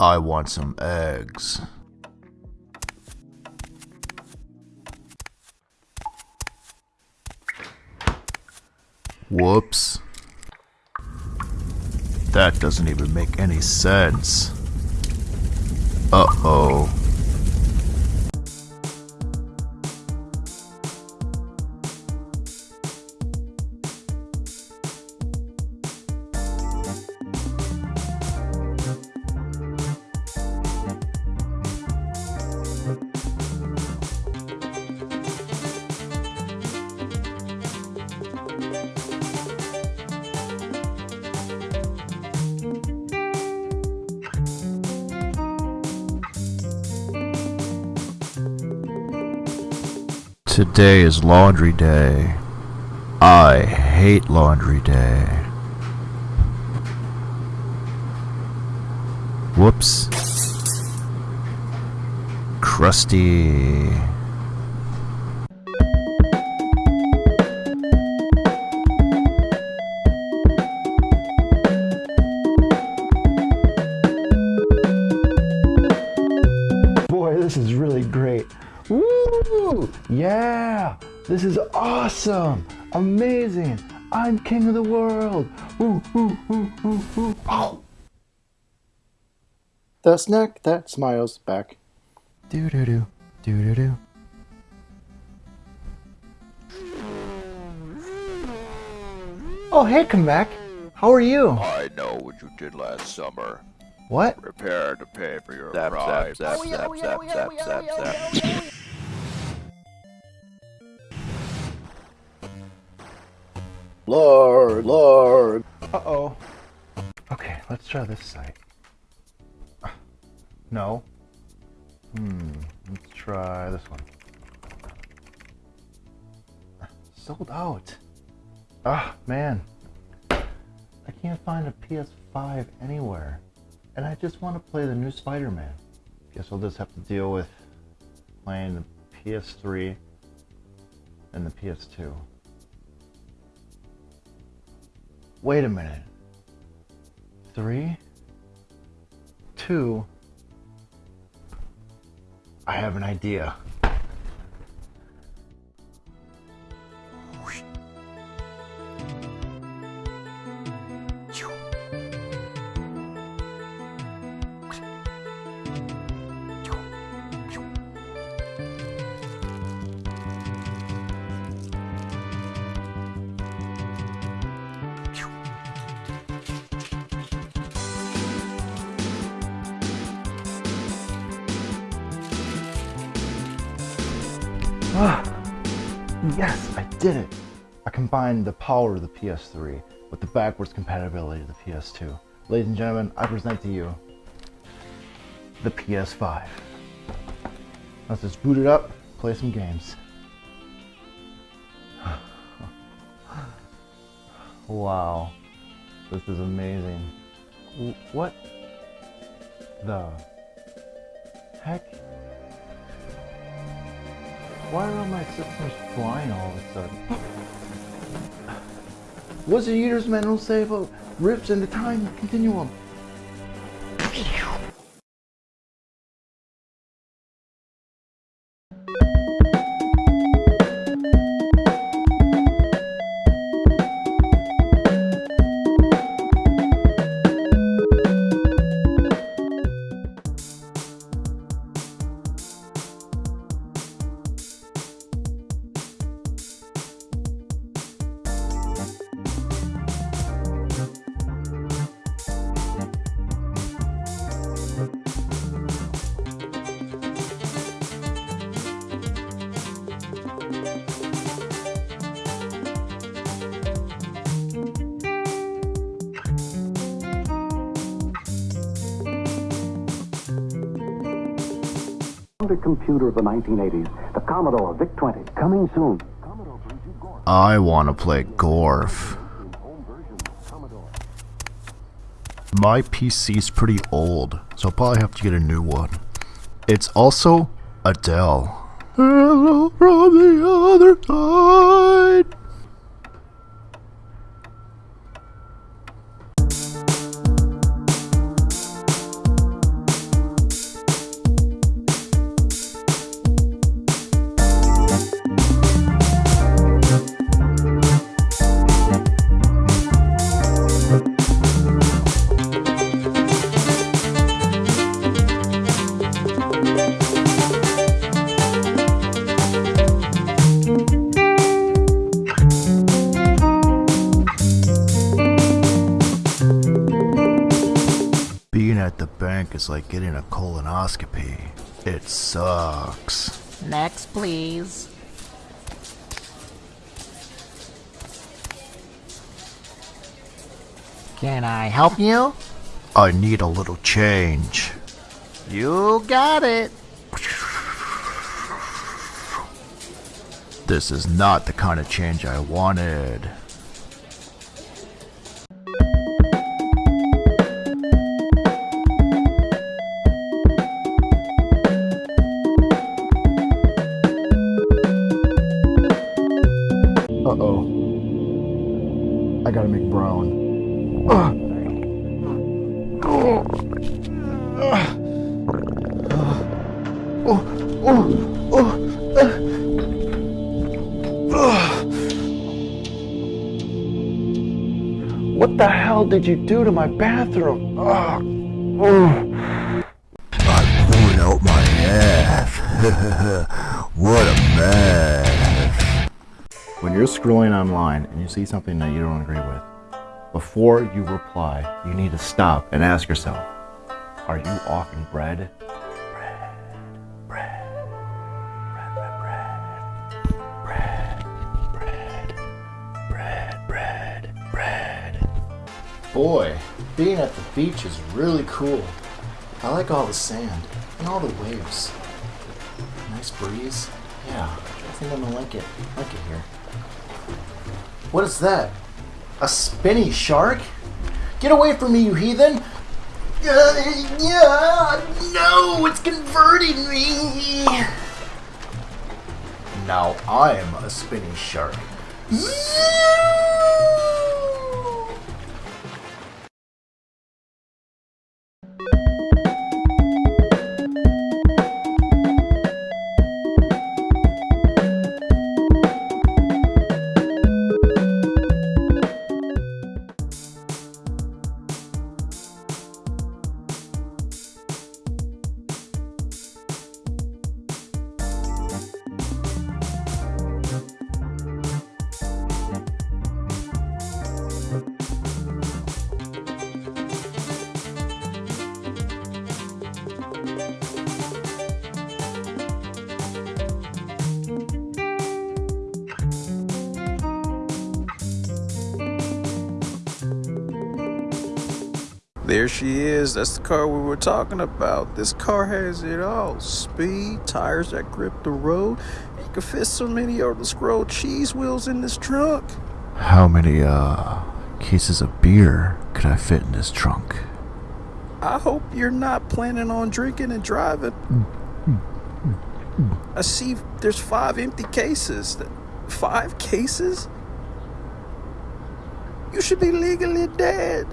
I want some eggs. Whoops. That doesn't even make any sense. Uh-oh. Today is laundry day. I hate laundry day. Whoops. Crusty. Awesome! Amazing! I'm king of the world! Woo, woo, woo, woo, woo. Ow! The snack that smiles back. Do do do. Do do do. Oh, hey, Kamek. How are you? I know what you did last summer. What? Prepare to pay for your Zap, crime. zap, zap, zap, zap, zap, zap, zap. Lord, Lord. Uh-oh. Okay, let's try this site. No. Hmm, let's try this one. Sold out. Ah, man. I can't find a PS5 anywhere. And I just want to play the new Spider-Man. Guess I'll just have to deal with playing the PS3 and the PS2. Wait a minute. Three? Two? I have an idea. Ah, yes, I did it. I combined the power of the PS3 with the backwards compatibility of the PS2. Ladies and gentlemen, I present to you the PS5. Let's just boot it up, play some games. wow, this is amazing. What the heck? Why are all my systems flying all of a sudden? What's the Eater's manual say about rips in the time continuum? Standard computer of the 1980s, the Commodore VIC-20, coming soon. I want to play Gorf. My PC's pretty old, so I'll probably have to get a new one. It's also Adele. Hello from the other side. Like getting a colonoscopy. It sucks. Next, please. Can I help you? I need a little change. You got it. This is not the kind of change I wanted. Did you do to my bathroom? Ugh. Ugh. I pulled out my ass. what a mess. When you're scrolling online and you see something that you don't agree with, before you reply, you need to stop and ask yourself, are you offering bread? Bread, Boy, being at the beach is really cool. I like all the sand and all the waves. Nice breeze. Yeah, I think I'm gonna like it. like it here. What is that? A spinny shark? Get away from me, you heathen! Uh, yeah, no, it's converting me! Now I'm a spinny shark. There she is. That's the car we were talking about. This car has it all. Speed, tires that grip the road. You can fit so many of the scroll cheese wheels in this trunk. How many, uh, cases of beer could I fit in this trunk? I hope you're not planning on drinking and driving. I see there's five empty cases. Five cases? You should be legally dead.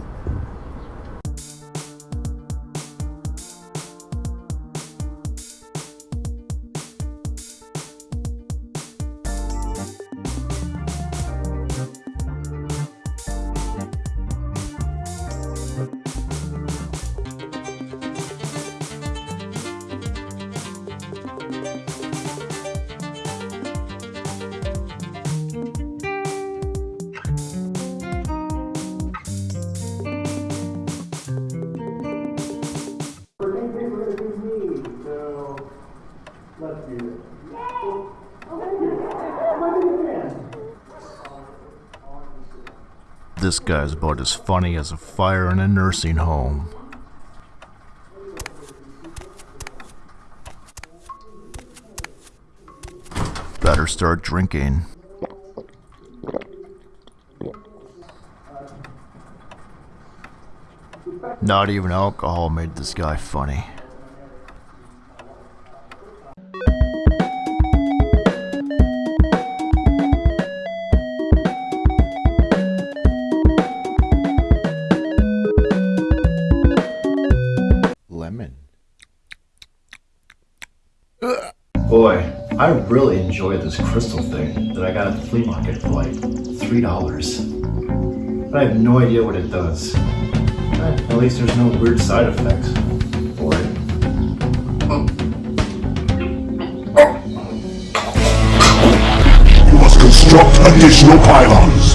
This guy's about as funny as a fire in a nursing home. Better start drinking. Not even alcohol made this guy funny. I really enjoy this crystal thing that I got at the flea market for like three dollars. But I have no idea what it does. At least there's no weird side effects for it. You must construct additional pylons.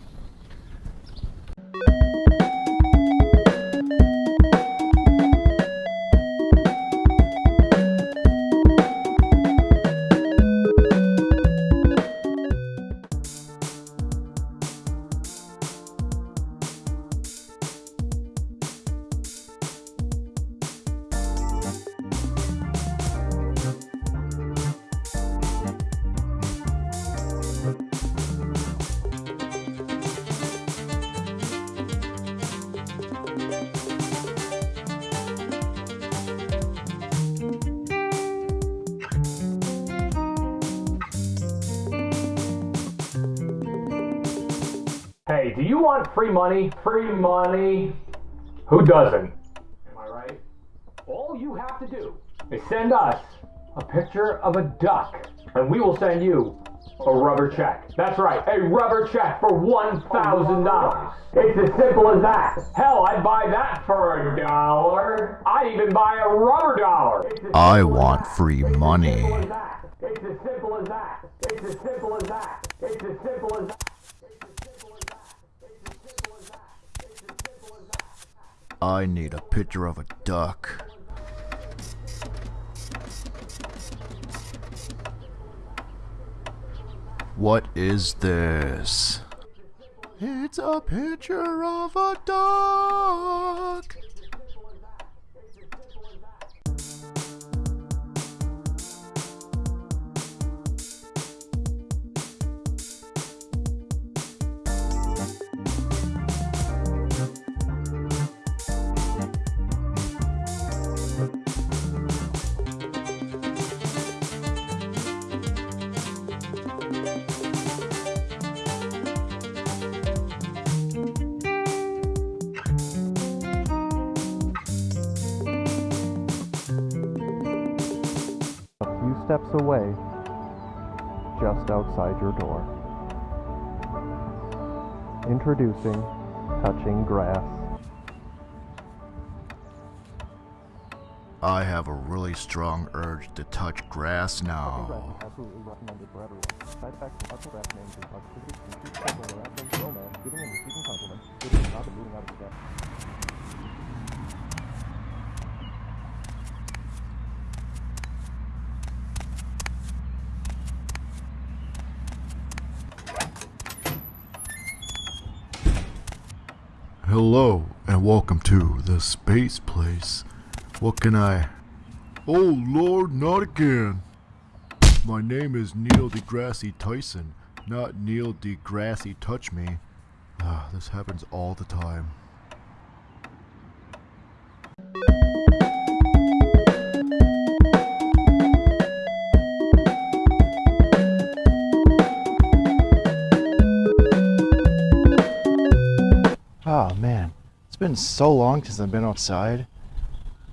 do you want free money? Free money? Who doesn't? Am I right? All you have to do is send us a picture of a duck, and we will send you a rubber check. That's right, a rubber check for $1,000. It's as simple as that. Hell, I'd buy that for a dollar. I'd even buy a rubber dollar. I want free money. simple as that. It's as simple as that. It's as simple as that. It's as simple as that. I need a picture of a duck. What is this? It's a picture of a duck. Steps away, just outside your door. Introducing Touching Grass. I have a really strong urge to touch grass now. absolutely recommended for everyone. Side effects from touching grass may include positivity, increased sexual harassment, romance, giving and receiving compliments, including not the moving out of step. Hello and welcome to the space place. What can I? Oh Lord, not again. My name is Neil deGrasse Tyson, not Neil deGrasse Touch Me. Ah, this happens all the time. Been so long since I've been outside.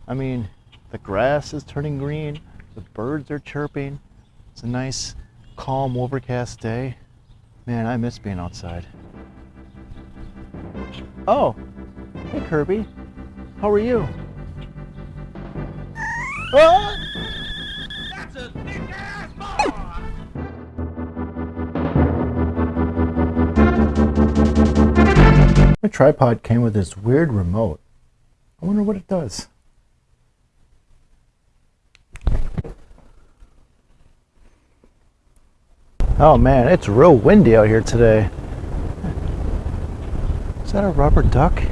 I mean, the grass is turning green, the birds are chirping. It's a nice, calm, overcast day. Man, I miss being outside. Oh, hey Kirby, how are you? Ah! Tripod came with this weird remote. I wonder what it does. Oh man, it's real windy out here today. Is that a rubber duck?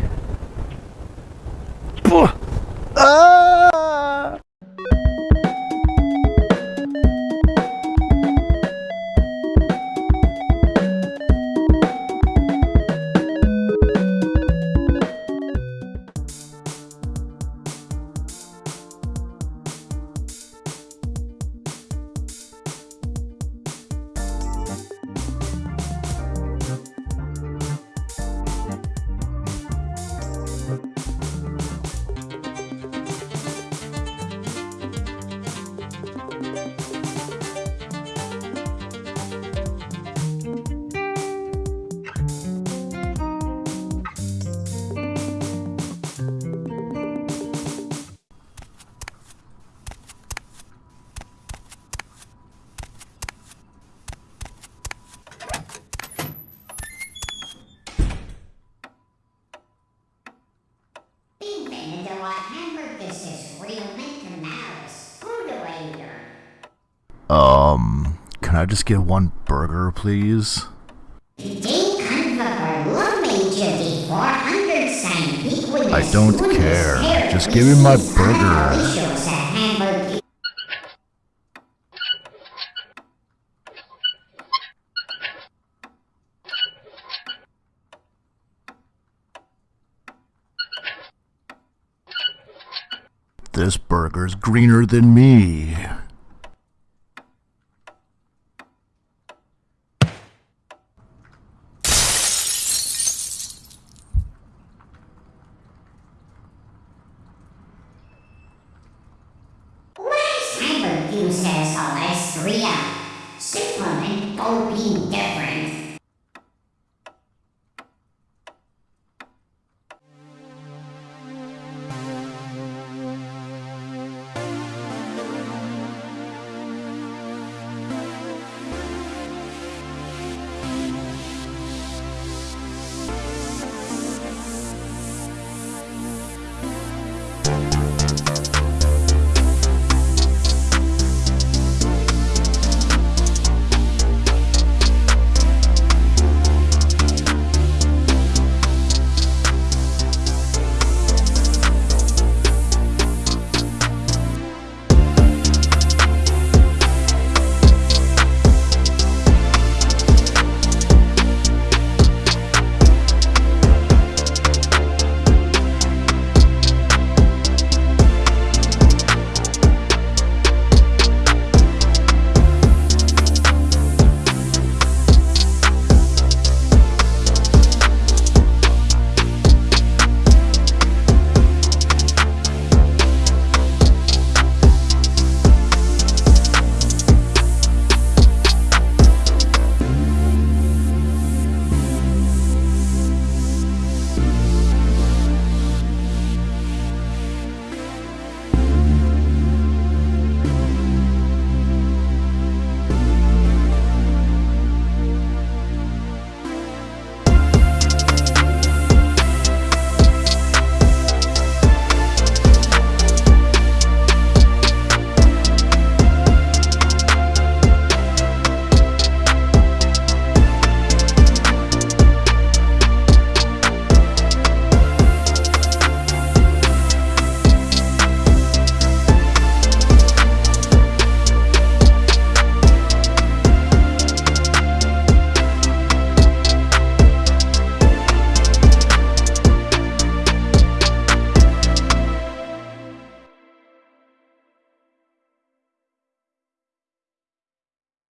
Can I just get one burger, please? I don't care. Just give me my burger. This burger's greener than me.